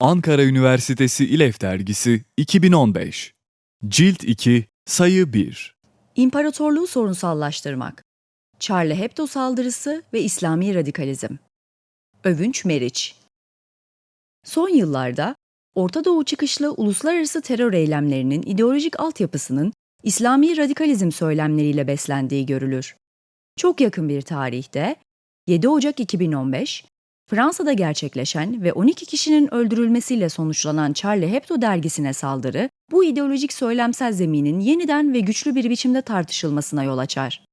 Ankara Üniversitesi İLEF Dergisi 2015 Cilt 2 Sayı 1 İmparatorluğu sorunsallaştırmak. Charlie Hebdo saldırısı ve İslami radikalizm. Övünç Meriç. Son yıllarda Orta Doğu çıkışlı uluslararası terör eylemlerinin ideolojik altyapısının İslami radikalizm söylemleriyle beslendiği görülür. Çok yakın bir tarihte 7 Ocak 2015 Fransa'da gerçekleşen ve 12 kişinin öldürülmesiyle sonuçlanan Charlie Hebdo dergisine saldırı, bu ideolojik söylemsel zeminin yeniden ve güçlü bir biçimde tartışılmasına yol açar.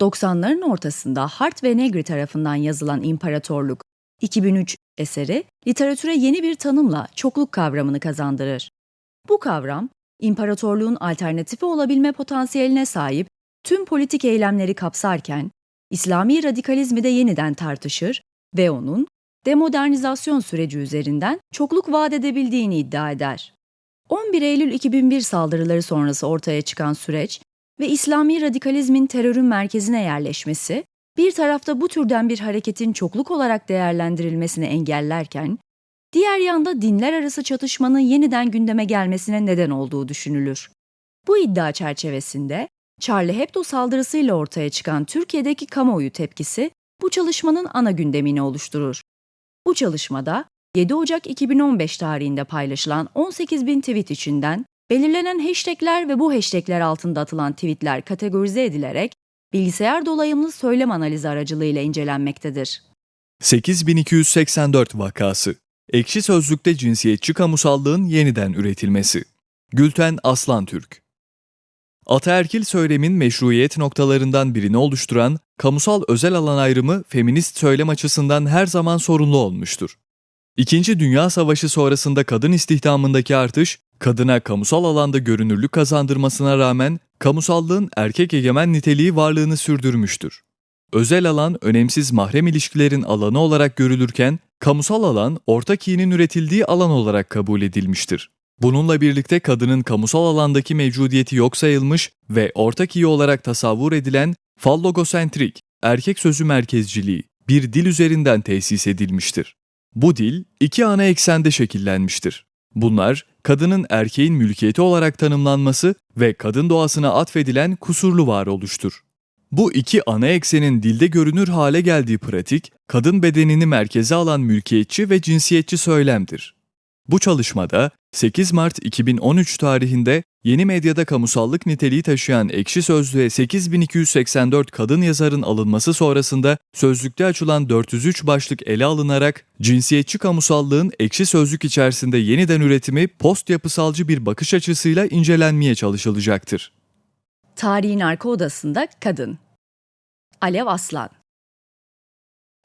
90'ların ortasında Hart ve Negri tarafından yazılan İmparatorluk 2003 eseri literatüre yeni bir tanımla çokluk kavramını kazandırır. Bu kavram, imparatorluğun alternatifi olabilme potansiyeline sahip tüm politik eylemleri kapsarken, İslami radikalizmi de yeniden tartışır ve onun demodernizasyon süreci üzerinden çokluk vaat edebildiğini iddia eder. 11 Eylül 2001 saldırıları sonrası ortaya çıkan süreç ve İslami radikalizmin terörün merkezine yerleşmesi, bir tarafta bu türden bir hareketin çokluk olarak değerlendirilmesini engellerken, diğer yanda dinler arası çatışmanın yeniden gündeme gelmesine neden olduğu düşünülür. Bu iddia çerçevesinde Charlie Hebdo saldırısıyla ortaya çıkan Türkiye'deki kamuoyu tepkisi bu çalışmanın ana gündemini oluşturur. Bu çalışmada 7 Ocak 2015 tarihinde paylaşılan 18 bin tweet içinden belirlenen hashtagler ve bu hashtagler altında atılan tweetler kategorize edilerek bilgisayar dolayımlı söylem analizi aracılığıyla incelenmektedir. 8284 vakası Ekşi Sözlük'te cinsiyetçi kamusallığın yeniden üretilmesi Gülten Aslan Türk Ataerkil söylemin meşruiyet noktalarından birini oluşturan kamusal özel alan ayrımı feminist söylem açısından her zaman sorunlu olmuştur. İkinci Dünya Savaşı sonrasında kadın istihdamındaki artış, kadına kamusal alanda görünürlük kazandırmasına rağmen kamusallığın erkek egemen niteliği varlığını sürdürmüştür. Özel alan önemsiz mahrem ilişkilerin alanı olarak görülürken, kamusal alan ortak iyinin üretildiği alan olarak kabul edilmiştir. Bununla birlikte kadının kamusal alandaki mevcudiyeti yok sayılmış ve ortak iyi olarak tasavvur edilen fallogosentrik, erkek sözü merkezciliği bir dil üzerinden tesis edilmiştir. Bu dil iki ana eksende şekillenmiştir. Bunlar kadının erkeğin mülkiyeti olarak tanımlanması ve kadın doğasına atfedilen kusurlu varoluştur. Bu iki ana eksenin dilde görünür hale geldiği pratik, kadın bedenini merkeze alan mülkiyetçi ve cinsiyetçi söylemdir. Bu çalışmada 8 Mart 2013 tarihinde yeni medyada kamusallık niteliği taşıyan Ekşi Sözlüğe 8284 kadın yazarın alınması sonrasında sözlükte açılan 403 başlık ele alınarak cinsiyetçi kamusallığın Ekşi Sözlük içerisinde yeniden üretimi post yapısalcı bir bakış açısıyla incelenmeye çalışılacaktır. Tarihin arka odasında kadın. Alev Aslan.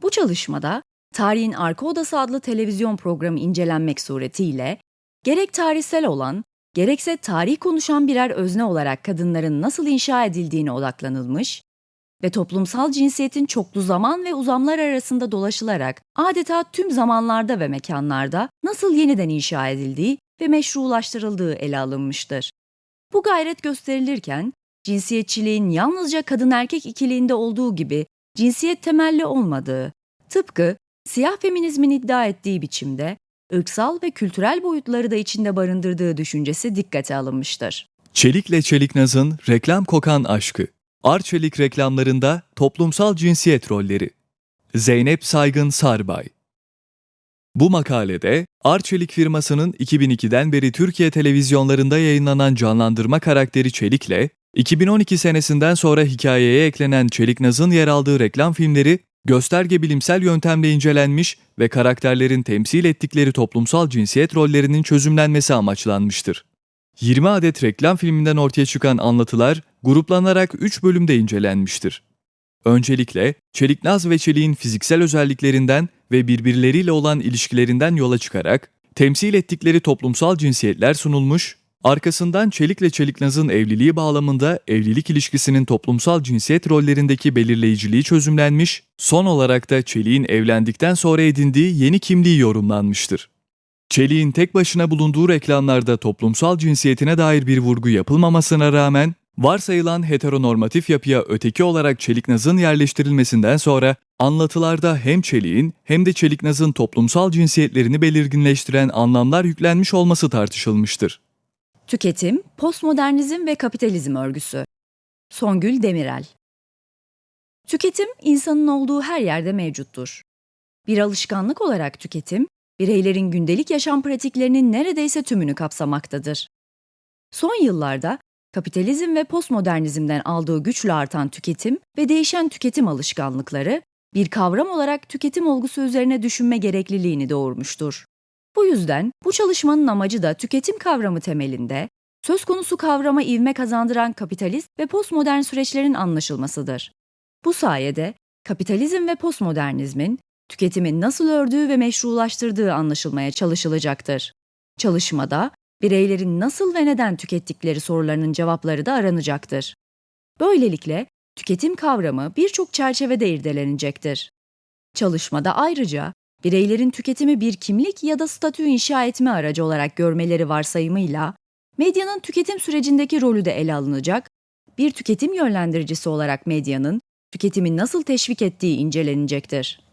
Bu çalışmada Tarihin Arka Odası adlı televizyon programı incelenmek suretiyle gerek tarihsel olan, gerekse tarih konuşan birer özne olarak kadınların nasıl inşa edildiğine odaklanılmış ve toplumsal cinsiyetin çoklu zaman ve uzamlar arasında dolaşılarak adeta tüm zamanlarda ve mekanlarda nasıl yeniden inşa edildiği ve meşrulaştırıldığı ele alınmıştır. Bu gayret gösterilirken cinsiyetçiliğin yalnızca kadın erkek ikiliğinde olduğu gibi cinsiyet temelli olmadığı, tıpkı siyah feminizmin iddia ettiği biçimde ırksal ve kültürel boyutları da içinde barındırdığı düşüncesi dikkate alınmıştır. Çelik'le Çeliknaz'ın reklam kokan aşkı. Arçelik reklamlarında toplumsal cinsiyet rolleri. Zeynep Saygın Sarbay Bu makalede Arçelik firmasının 2002'den beri Türkiye televizyonlarında yayınlanan canlandırma karakteri Çelik'le 2012 senesinden sonra hikayeye eklenen Çeliknaz'ın yer aldığı reklam filmleri gösterge bilimsel yöntemle incelenmiş ve karakterlerin temsil ettikleri toplumsal cinsiyet rollerinin çözümlenmesi amaçlanmıştır. 20 adet reklam filminden ortaya çıkan anlatılar gruplanarak 3 bölümde incelenmiştir. Öncelikle Çeliknaz ve Çelik'in fiziksel özelliklerinden ve birbirleriyle olan ilişkilerinden yola çıkarak temsil ettikleri toplumsal cinsiyetler sunulmuş Arkasından Çelik'le Çeliknaz'ın evliliği bağlamında evlilik ilişkisinin toplumsal cinsiyet rollerindeki belirleyiciliği çözümlenmiş, son olarak da Çelik'in evlendikten sonra edindiği yeni kimliği yorumlanmıştır. Çelik'in tek başına bulunduğu reklamlarda toplumsal cinsiyetine dair bir vurgu yapılmamasına rağmen, Varsayılan heteronormatif yapıya öteki olarak çeliknazın yerleştirilmesinden sonra anlatılarda hem çeliğin hem de çeliknazın toplumsal cinsiyetlerini belirginleştiren anlamlar yüklenmiş olması tartışılmıştır. Tüketim, postmodernizm ve kapitalizm örgüsü. Songül Demirel Tüketim, insanın olduğu her yerde mevcuttur. Bir alışkanlık olarak tüketim, bireylerin gündelik yaşam pratiklerinin neredeyse tümünü kapsamaktadır. Son yıllarda kapitalizm ve postmodernizmden aldığı güçle artan tüketim ve değişen tüketim alışkanlıkları bir kavram olarak tüketim olgusu üzerine düşünme gerekliliğini doğurmuştur. Bu yüzden bu çalışmanın amacı da tüketim kavramı temelinde söz konusu kavrama ivme kazandıran kapitalist ve postmodern süreçlerin anlaşılmasıdır. Bu sayede kapitalizm ve postmodernizmin tüketimin nasıl ördüğü ve meşrulaştırdığı anlaşılmaya çalışılacaktır. Çalışmada bireylerin nasıl ve neden tükettikleri sorularının cevapları da aranacaktır. Böylelikle tüketim kavramı birçok çerçevede irdelenecektir. Çalışmada ayrıca bireylerin tüketimi bir kimlik ya da statü inşa etme aracı olarak görmeleri varsayımıyla medyanın tüketim sürecindeki rolü de ele alınacak, bir tüketim yönlendiricisi olarak medyanın tüketimi nasıl teşvik ettiği incelenecektir.